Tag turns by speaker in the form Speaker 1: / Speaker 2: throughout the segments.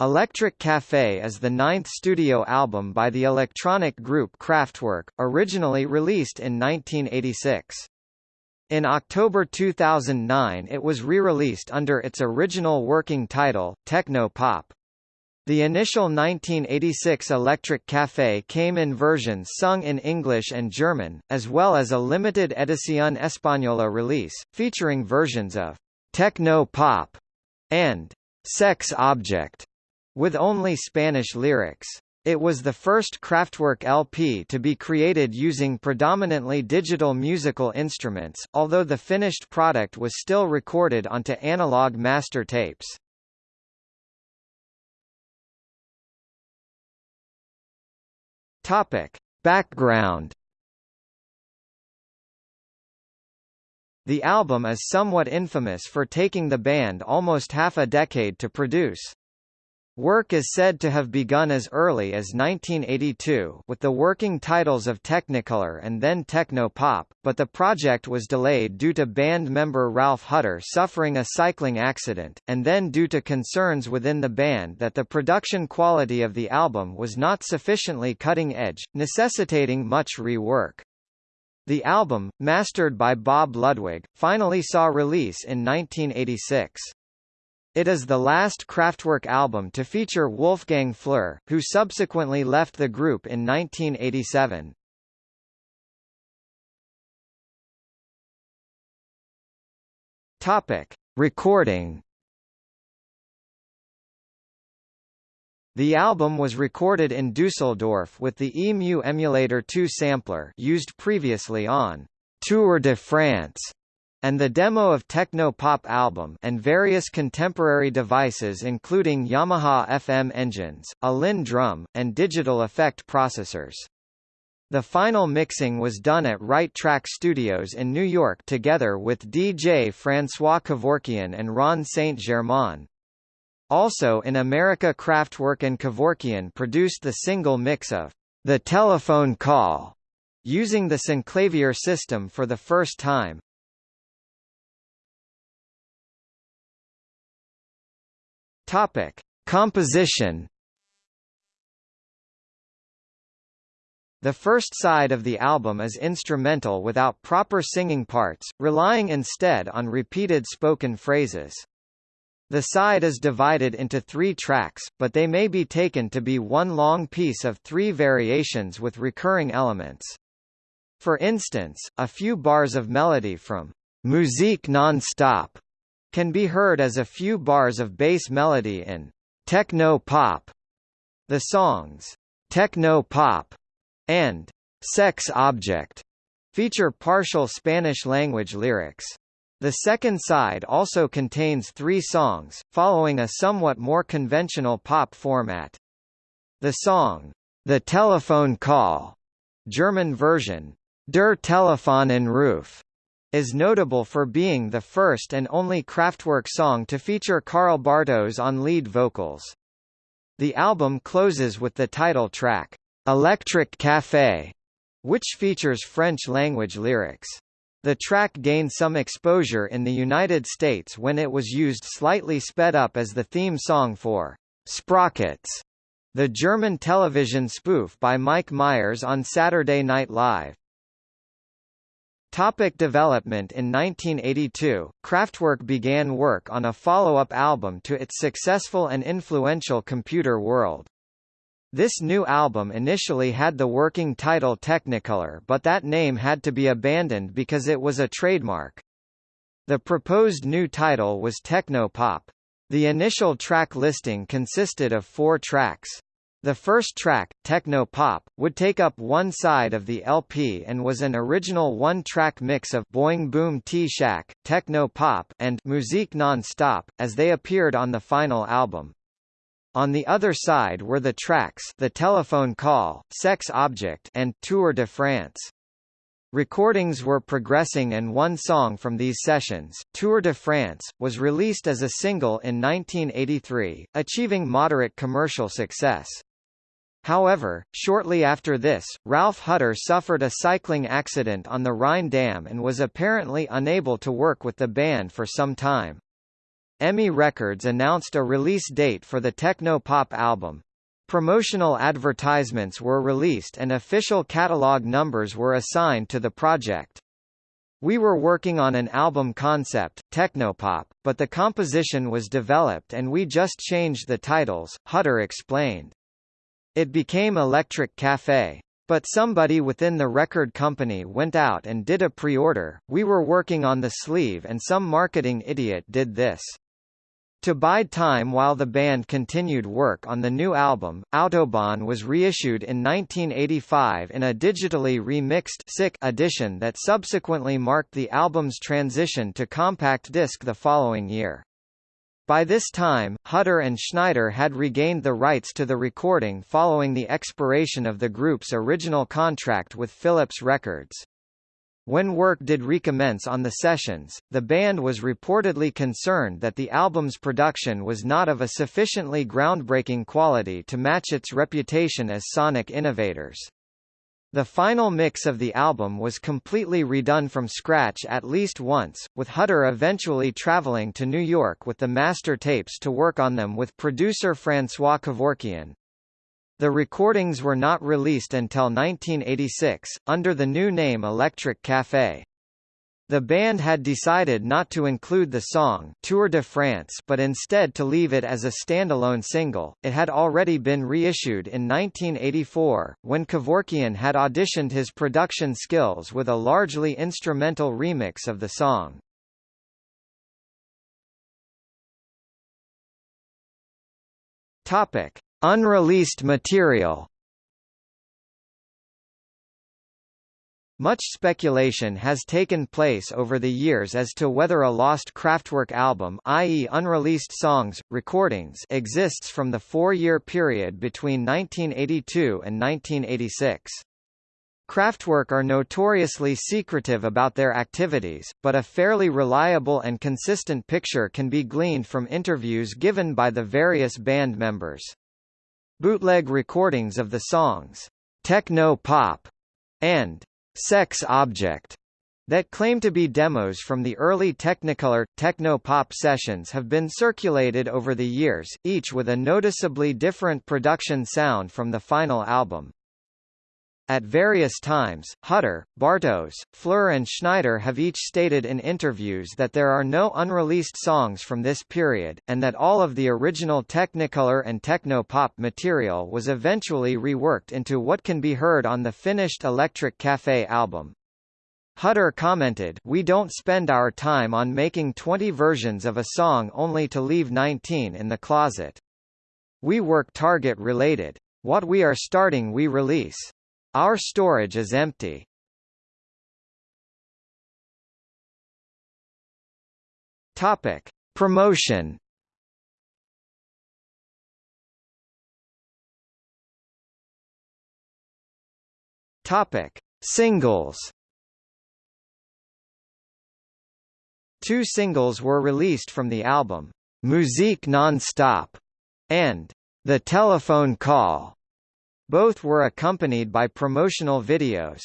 Speaker 1: Electric Café is the ninth studio album by the electronic group Kraftwerk, originally released in 1986. In October 2009 it was re-released under its original working title, Techno Pop. The initial 1986 Electric Café came in versions sung in English and German, as well as a limited Edición Española release, featuring versions of Techno Pop and Sex Object, with only Spanish lyrics. It was the first Kraftwerk LP to be created using predominantly digital musical instruments, although the finished product was still recorded onto analog master tapes. Topic. Background The album is somewhat infamous for taking the band almost half a decade to produce. Work is said to have begun as early as 1982 with the working titles of Technicolor and then Techno Pop, but the project was delayed due to band member Ralf Hütter suffering a cycling accident, and then due to concerns within the band that the production quality of the album was not sufficiently cutting-edge, necessitating much rework. The album, mastered by Bob Ludwig, finally saw release in 1986. It is the last Kraftwerk album to feature Wolfgang Flür, who subsequently left the group in 1987. Topic: Recording. The album was recorded in Dusseldorf with the EMU Emulator 2 sampler used previously on Tour de France and the demo of Techno Pop album and various contemporary devices including Yamaha FM engines, a Linn drum, and digital effect processors. The final mixing was done at Right Track Studios in New York together with DJ Francois Kevorkian and Ron St. Germain. Also in America Kraftwerk and Kevorkian produced the single mix of The Telephone Call, using the Synclavier system for the first time. Topic: Composition. The first side of the album is instrumental without proper singing parts, relying instead on repeated spoken phrases. The side is divided into three tracks, but they may be taken to be one long piece of three variations with recurring elements. For instance, a few bars of melody from Musique non-stop can be heard as a few bars of bass melody in techno pop. The songs Techno Pop and Sex Object feature partial Spanish-language lyrics. The second side also contains three songs, following a somewhat more conventional pop format. The song, The Telephone Call, German version, Der Telefonanruf, is notable for being the first and only Kraftwerk song to feature Karl Bartos on lead vocals. The album closes with the title track, Electric Café, which features French-language lyrics. The track gained some exposure in the United States when it was used slightly sped up as the theme song for Sprockets, the German television spoof by Mike Myers on Saturday Night Live. Topic development In 1982, Kraftwerk began work on a follow-up album to its successful and influential Computer World. This new album initially had the working title Technicolor but that name had to be abandoned because it was a trademark. The proposed new title was Techno-Pop. The initial track listing consisted of four tracks. The first track, Techno Pop, would take up one side of the LP and was an original one-track mix of Boing Boom Tschak, Techno Pop, and Musique Non-Stop, as they appeared on the final album. On the other side were the tracks The Telephone Call, Sex Object, and Tour de France. Recordings were progressing and one song from these sessions, Tour de France, was released as a single in 1983, achieving moderate commercial success. However, shortly after this, Ralf Hütter suffered a cycling accident on the Rhine Dam and was apparently unable to work with the band for some time. EMI Records announced a release date for the techno-pop album. Promotional advertisements were released and official catalog numbers were assigned to the project. We were working on an album concept, Technopop, but the composition was developed and we just changed the titles, Hütter explained. It became Electric Cafe. But somebody within the record company went out and did a pre-order, we were working on the sleeve and some marketing idiot did this. To bide time while the band continued work on the new album, Autobahn was reissued in 1985 in a digitally remixed sick edition that subsequently marked the album's transition to compact disc the following year. By this time, Hütter and Schneider had regained the rights to the recording following the expiration of the group's original contract with Philips Records. When work did recommence on the sessions, the band was reportedly concerned that the album's production was not of a sufficiently groundbreaking quality to match its reputation as sonic innovators. The final mix of the album was completely redone from scratch at least once, with Hütter eventually traveling to New York with the master tapes to work on them with producer Francois Kevorkian. The recordings were not released until 1986, under the new name Electric Café. The band had decided not to include the song Tour de France but instead to leave it as a standalone single. It had already been reissued in 1984, when Kevorkian had auditioned his production skills with a largely instrumental remix of the song. Topic: Unreleased material Much speculation has taken place over the years as to whether a lost Kraftwerk album i.e. unreleased songs, recordings exists from the four-year period between 1982 and 1986. Kraftwerk are notoriously secretive about their activities, but a fairly reliable and consistent picture can be gleaned from interviews given by the various band members. Bootleg recordings of the songs, Techno Pop, and Sex Object, that claim to be demos from the early Technicolor, techno-pop sessions have been circulated over the years, each with a noticeably different production sound from the final album. At various times, Hütter, Bartos, Flür and Schneider have each stated in interviews that there are no unreleased songs from this period, and that all of the original Technicolor and techno-pop material was eventually reworked into what can be heard on the finished Electric Café album. Hütter commented, We don't spend our time on making 20 versions of a song only to leave 19 in the closet. We work target related. What we are starting we release. Our storage is empty. Topic: Promotion. Topic: Singles. Two singles were released from the album, Musique non-stop, and The Telephone Call. Both were accompanied by promotional videos.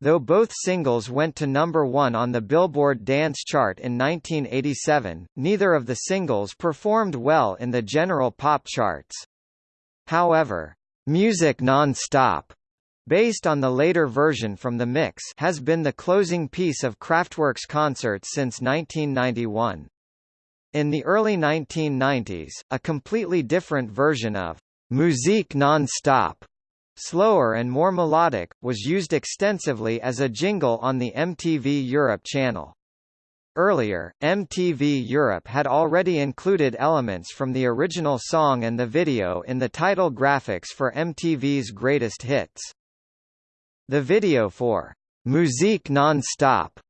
Speaker 1: Though both singles went to number one on the Billboard Dance Chart in 1987, neither of the singles performed well in the general pop charts. However, Musique Non-Stop, based on the later version from the mix has been the closing piece of Kraftwerk's concerts since 1991. In the early 1990s, a completely different version of Musique Non-Stop slower and more melodic, was used extensively as a jingle on the MTV Europe channel. Earlier, MTV Europe had already included elements from the original song and the video in the title graphics for MTV's Greatest Hits. The video for Musique Non-Stop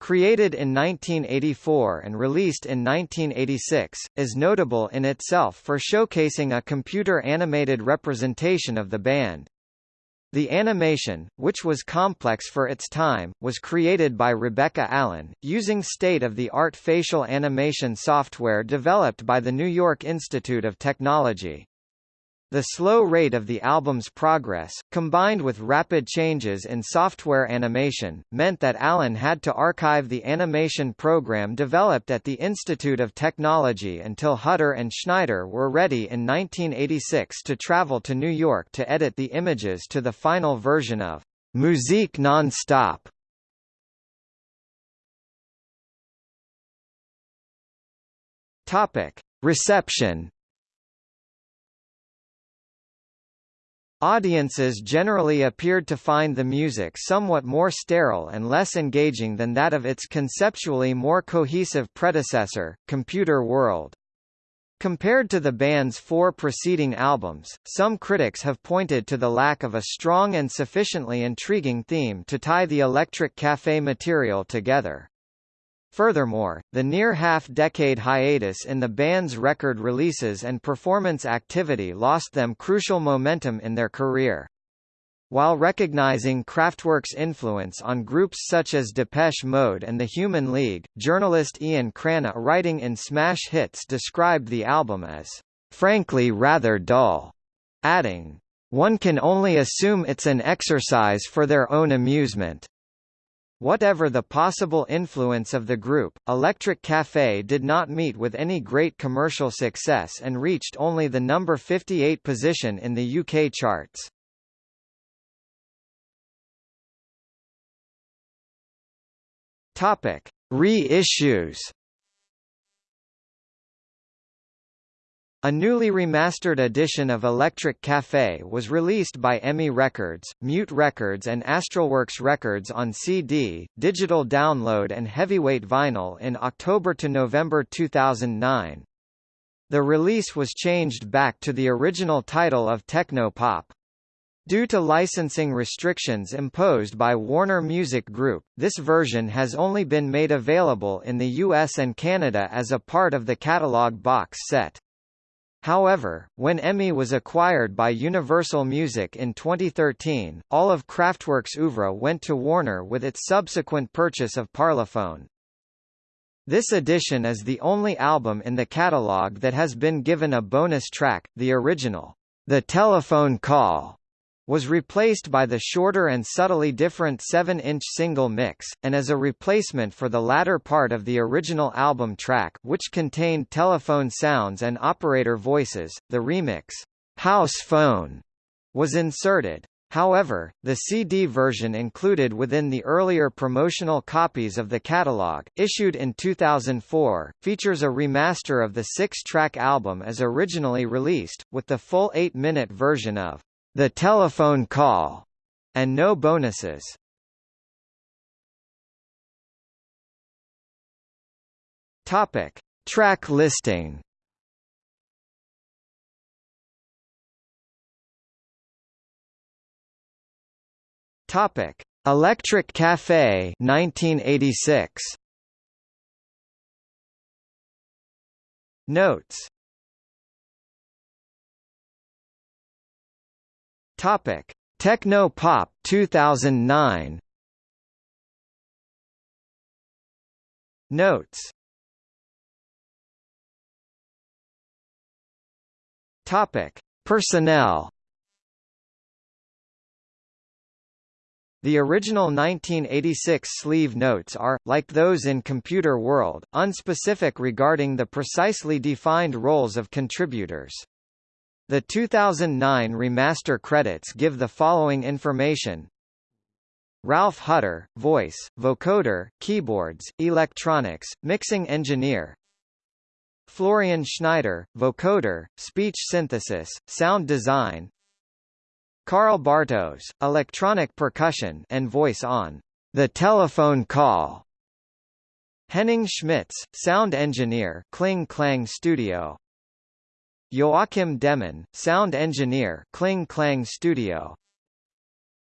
Speaker 1: created in 1984 and released in 1986, is notable in itself for showcasing a computer-animated representation of the band. The animation, which was complex for its time, was created by Rebecca Allen, using state-of-the-art facial animation software developed by the New York Institute of Technology. The slow rate of the album's progress, combined with rapid changes in software animation, meant that Allen had to archive the animation program developed at the Institute of Technology until Hütter and Schneider were ready in 1986 to travel to New York to edit the images to the final version of Musique non-stop. Reception Audiences generally appeared to find the music somewhat more sterile and less engaging than that of its conceptually more cohesive predecessor, Computer World. Compared to the band's four preceding albums, some critics have pointed to the lack of a strong and sufficiently intriguing theme to tie the Electric Café material together. Furthermore, the near half-decade hiatus in the band's record releases and performance activity lost them crucial momentum in their career. While recognizing Kraftwerk's influence on groups such as Depeche Mode and the Human League, journalist Ian Cranna writing in Smash Hits described the album as, "...frankly rather dull," adding, "...one can only assume it's an exercise for their own amusement." Whatever the possible influence of the group, Electric Café did not meet with any great commercial success and reached only the number 58 position in the UK charts. Topic: Re-issues A newly remastered edition of Electric Café was released by EMI Records, Mute Records and Astralwerks Records on CD, digital download and heavyweight vinyl in October to November 2009. The release was changed back to the original title of Techno Pop. Due to licensing restrictions imposed by Warner Music Group, this version has only been made available in the US and Canada as a part of the catalog box set. However, when EMI was acquired by Universal Music in 2013, all of Kraftwerk's oeuvre went to Warner with its subsequent purchase of Parlophone. This edition is the only album in the catalog that has been given a bonus track, the original, The Telephone Call, was replaced by the shorter and subtly different 7-inch single mix, and as a replacement for the latter part of the original album track which contained telephone sounds and operator voices, the remix, House Phone, was inserted. However, the CD version included within the earlier promotional copies of the catalog, issued in 2004, features a remaster of the six-track album as originally released, with the full eight-minute version of the telephone call, and no bonuses. Topic: Track listing. Topic: Electric Cafe 1986. Notes Topic: Techno Pop 2009. Notes. Topic: Personnel. The original 1986 sleeve notes are, like those in Computer World, unspecific regarding the precisely defined roles of contributors. The 2009 remaster credits give the following information. Ralf Hütter, voice, vocoder, keyboards, electronics, mixing engineer. Florian Schneider, vocoder, speech synthesis, sound design. Karl Bartos, electronic percussion and voice on The Telephone Call. Henning Schmitz, sound engineer, Kling Klang Studio. Joachim Dehmann, sound engineer, Kling Klang Studio.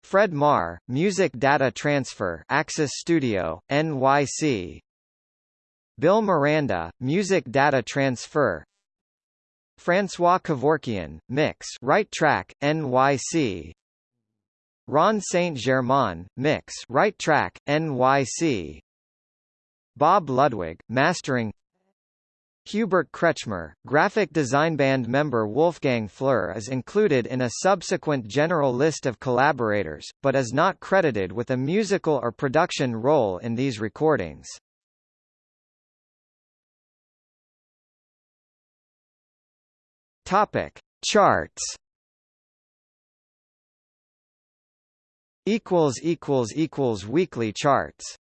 Speaker 1: Fred Maher, music data transfer, Axis Studio, NYC. Bill Miranda, music data transfer. François Kevorkian, mix, right track, NYC. Ron Saint Germain, mix, right track, NYC. Bob Ludwig, mastering. Hubert Kretschmer, graphic design band member Wolfgang Flür is included in a subsequent general list of collaborators, but is not credited with a musical or production role in these recordings. Topic: Charts. Equals equals equals weekly charts.